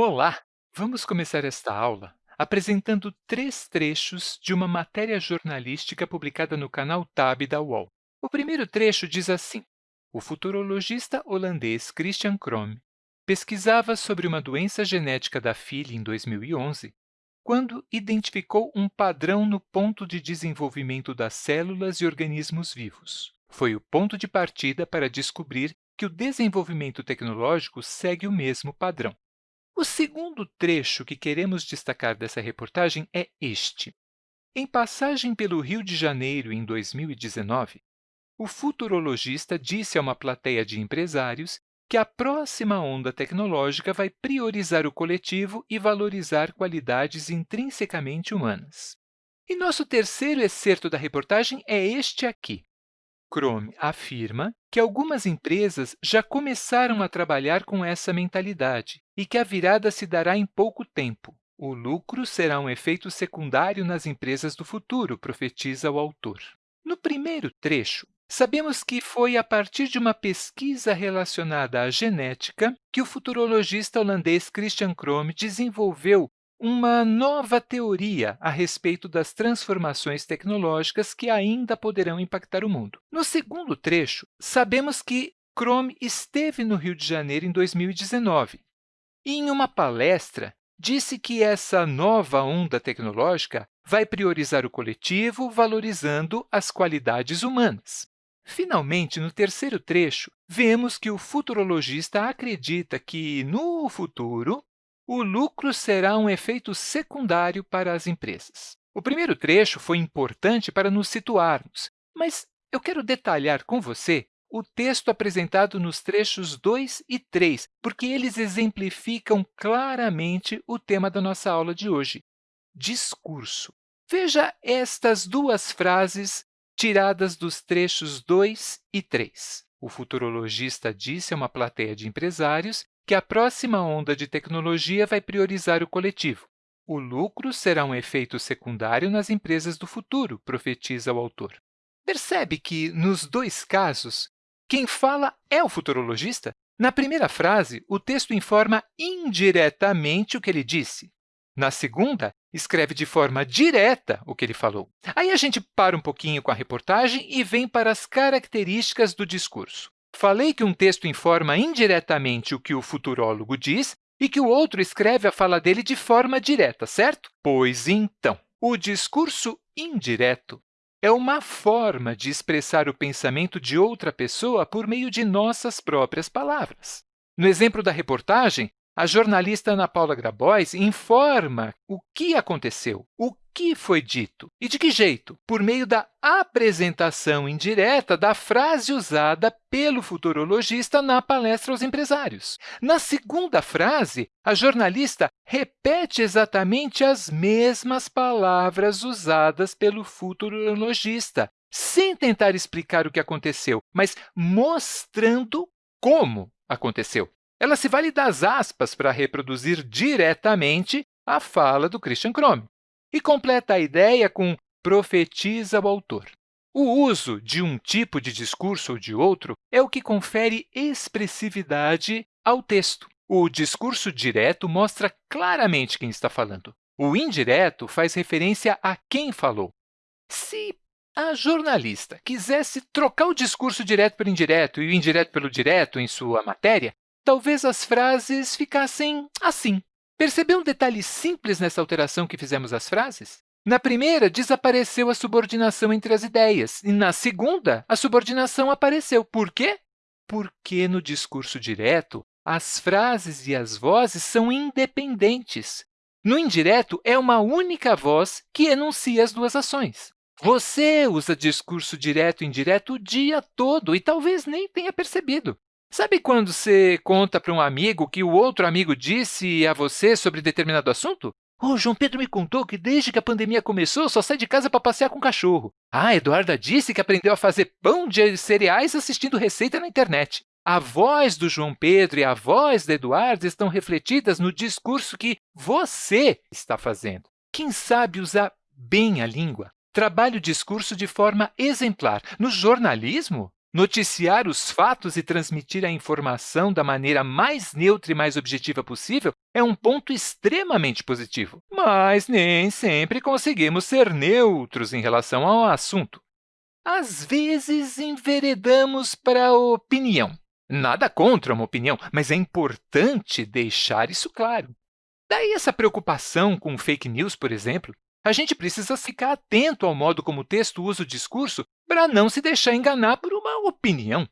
Olá! Vamos começar esta aula apresentando três trechos de uma matéria jornalística publicada no canal TAB da UOL. O primeiro trecho diz assim, o futurologista holandês Christian Kromme pesquisava sobre uma doença genética da filha em 2011, quando identificou um padrão no ponto de desenvolvimento das células e organismos vivos. Foi o ponto de partida para descobrir que o desenvolvimento tecnológico segue o mesmo padrão. O segundo trecho que queremos destacar dessa reportagem é este. Em passagem pelo Rio de Janeiro em 2019, o futurologista disse a uma plateia de empresários que a próxima onda tecnológica vai priorizar o coletivo e valorizar qualidades intrinsecamente humanas. E nosso terceiro excerto da reportagem é este aqui. Chrome afirma que algumas empresas já começaram a trabalhar com essa mentalidade e que a virada se dará em pouco tempo. O lucro será um efeito secundário nas empresas do futuro, profetiza o autor. No primeiro trecho, sabemos que foi a partir de uma pesquisa relacionada à genética que o futurologista holandês Christian Chrome desenvolveu uma nova teoria a respeito das transformações tecnológicas que ainda poderão impactar o mundo. No segundo trecho, sabemos que Chrome esteve no Rio de Janeiro em 2019 e, em uma palestra, disse que essa nova onda tecnológica vai priorizar o coletivo, valorizando as qualidades humanas. Finalmente, no terceiro trecho, vemos que o futurologista acredita que, no futuro, o lucro será um efeito secundário para as empresas. O primeiro trecho foi importante para nos situarmos, mas eu quero detalhar com você o texto apresentado nos trechos 2 e 3, porque eles exemplificam claramente o tema da nossa aula de hoje, discurso. Veja estas duas frases tiradas dos trechos 2 e 3. O futurologista disse a uma plateia de empresários que a próxima onda de tecnologia vai priorizar o coletivo. O lucro será um efeito secundário nas empresas do futuro, profetiza o autor. Percebe que, nos dois casos, quem fala é o futurologista? Na primeira frase, o texto informa indiretamente o que ele disse. Na segunda, escreve de forma direta o que ele falou. Aí a gente para um pouquinho com a reportagem e vem para as características do discurso. Falei que um texto informa indiretamente o que o futurólogo diz e que o outro escreve a fala dele de forma direta, certo? Pois então, o discurso indireto é uma forma de expressar o pensamento de outra pessoa por meio de nossas próprias palavras. No exemplo da reportagem, a jornalista Ana Paula Grabois informa o que aconteceu, o que foi dito e de que jeito? Por meio da apresentação indireta da frase usada pelo futurologista na palestra aos empresários. Na segunda frase, a jornalista repete exatamente as mesmas palavras usadas pelo futurologista, sem tentar explicar o que aconteceu, mas mostrando como aconteceu. Ela se vale das aspas para reproduzir diretamente a fala do Christian Krome e completa a ideia com profetiza o autor. O uso de um tipo de discurso ou de outro é o que confere expressividade ao texto. O discurso direto mostra claramente quem está falando. O indireto faz referência a quem falou. Se a jornalista quisesse trocar o discurso direto pelo indireto e o indireto pelo direto em sua matéria, talvez as frases ficassem assim. Percebeu um detalhe simples nessa alteração que fizemos às frases? Na primeira, desapareceu a subordinação entre as ideias, e na segunda, a subordinação apareceu. Por quê? Porque no discurso direto, as frases e as vozes são independentes. No indireto, é uma única voz que enuncia as duas ações. Você usa discurso direto e indireto o dia todo e talvez nem tenha percebido. Sabe quando você conta para um amigo que o outro amigo disse a você sobre determinado assunto? Oh, João Pedro me contou que desde que a pandemia começou, só sai de casa para passear com o cachorro. Ah, Eduarda disse que aprendeu a fazer pão de cereais assistindo receita na internet. A voz do João Pedro e a voz da Eduarda estão refletidas no discurso que você está fazendo. Quem sabe usar bem a língua trabalha o discurso de forma exemplar. No jornalismo, Noticiar os fatos e transmitir a informação da maneira mais neutra e mais objetiva possível é um ponto extremamente positivo, mas nem sempre conseguimos ser neutros em relação ao assunto. Às vezes, enveredamos para a opinião. Nada contra uma opinião, mas é importante deixar isso claro. Daí essa preocupação com fake news, por exemplo, a gente precisa ficar atento ao modo como o texto usa o discurso para não se deixar enganar por uma opinião.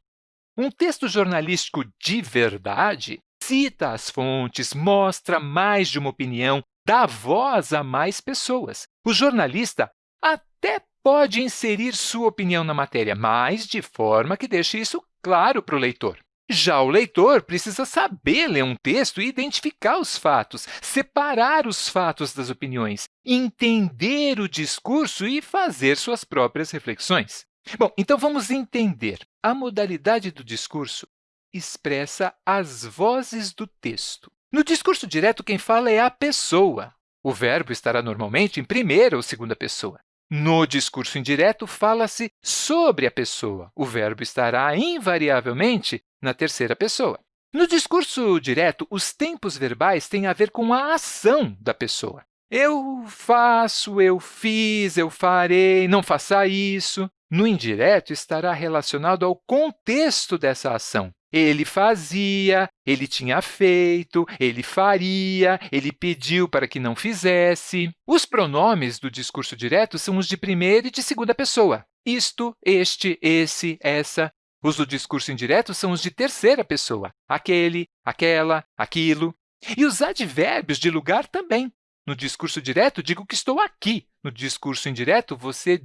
Um texto jornalístico de verdade cita as fontes, mostra mais de uma opinião, dá voz a mais pessoas. O jornalista até pode inserir sua opinião na matéria, mas de forma que deixe isso claro para o leitor. Já o leitor precisa saber ler um texto e identificar os fatos, separar os fatos das opiniões, entender o discurso e fazer suas próprias reflexões. Bom, então vamos entender. A modalidade do discurso expressa as vozes do texto. No discurso direto, quem fala é a pessoa. O verbo estará normalmente em primeira ou segunda pessoa. No discurso indireto, fala-se sobre a pessoa. O verbo estará invariavelmente na terceira pessoa. No discurso direto, os tempos verbais têm a ver com a ação da pessoa. Eu faço, eu fiz, eu farei, não faça isso. No indireto, estará relacionado ao contexto dessa ação. Ele fazia, ele tinha feito, ele faria, ele pediu para que não fizesse. Os pronomes do discurso direto são os de primeira e de segunda pessoa. Isto, este, esse, essa. Os do discurso indireto são os de terceira pessoa. Aquele, aquela, aquilo. E os advérbios de lugar também. No discurso direto, digo que estou aqui. No discurso indireto, você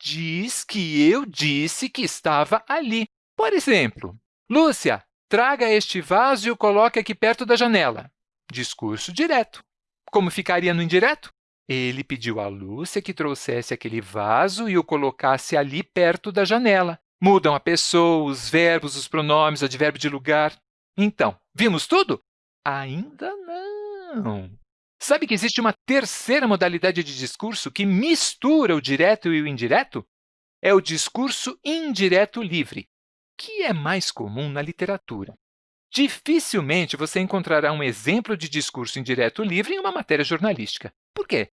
diz que eu disse que estava ali. Por exemplo, Lúcia, traga este vaso e o coloque aqui perto da janela. Discurso direto. Como ficaria no indireto? Ele pediu a Lúcia que trouxesse aquele vaso e o colocasse ali perto da janela. Mudam a pessoa, os verbos, os pronomes, o advérbio de lugar. Então, vimos tudo? Ainda não. Sabe que existe uma terceira modalidade de discurso que mistura o direto e o indireto? É o discurso indireto livre que é mais comum na literatura. Dificilmente você encontrará um exemplo de discurso indireto livre em uma matéria jornalística. Por quê?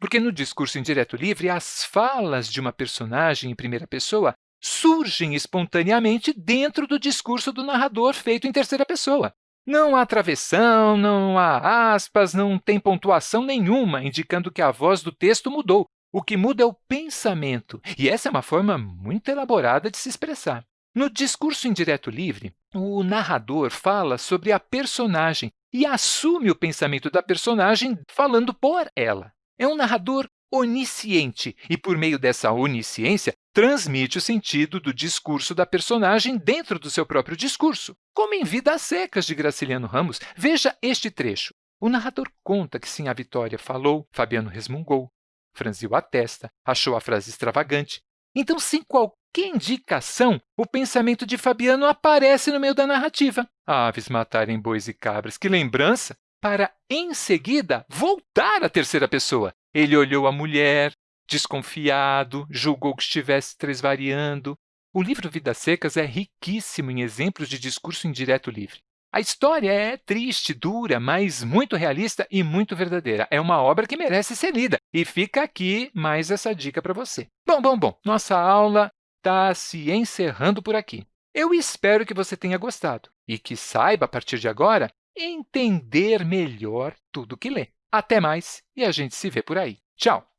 Porque no discurso indireto livre, as falas de uma personagem em primeira pessoa surgem espontaneamente dentro do discurso do narrador feito em terceira pessoa. Não há travessão, não há aspas, não tem pontuação nenhuma indicando que a voz do texto mudou. O que muda é o pensamento, e essa é uma forma muito elaborada de se expressar. No discurso indireto livre, o narrador fala sobre a personagem e assume o pensamento da personagem falando por ela. É um narrador onisciente e, por meio dessa onisciência, transmite o sentido do discurso da personagem dentro do seu próprio discurso. Como em Vidas Secas, de Graciliano Ramos, veja este trecho. O narrador conta que sim, a Vitória falou, Fabiano resmungou, franziu a testa, achou a frase extravagante. Então, sem qualquer que indicação o pensamento de Fabiano aparece no meio da narrativa? Aves matarem bois e cabras, que lembrança! Para, em seguida, voltar à terceira pessoa. Ele olhou a mulher, desconfiado, julgou que estivesse tresvariando. O livro Vidas Secas é riquíssimo em exemplos de discurso indireto livre. A história é triste, dura, mas muito realista e muito verdadeira. É uma obra que merece ser lida. E fica aqui mais essa dica para você. Bom, bom, bom, nossa aula está se encerrando por aqui. Eu espero que você tenha gostado e que saiba, a partir de agora, entender melhor tudo que lê. Até mais e a gente se vê por aí. Tchau!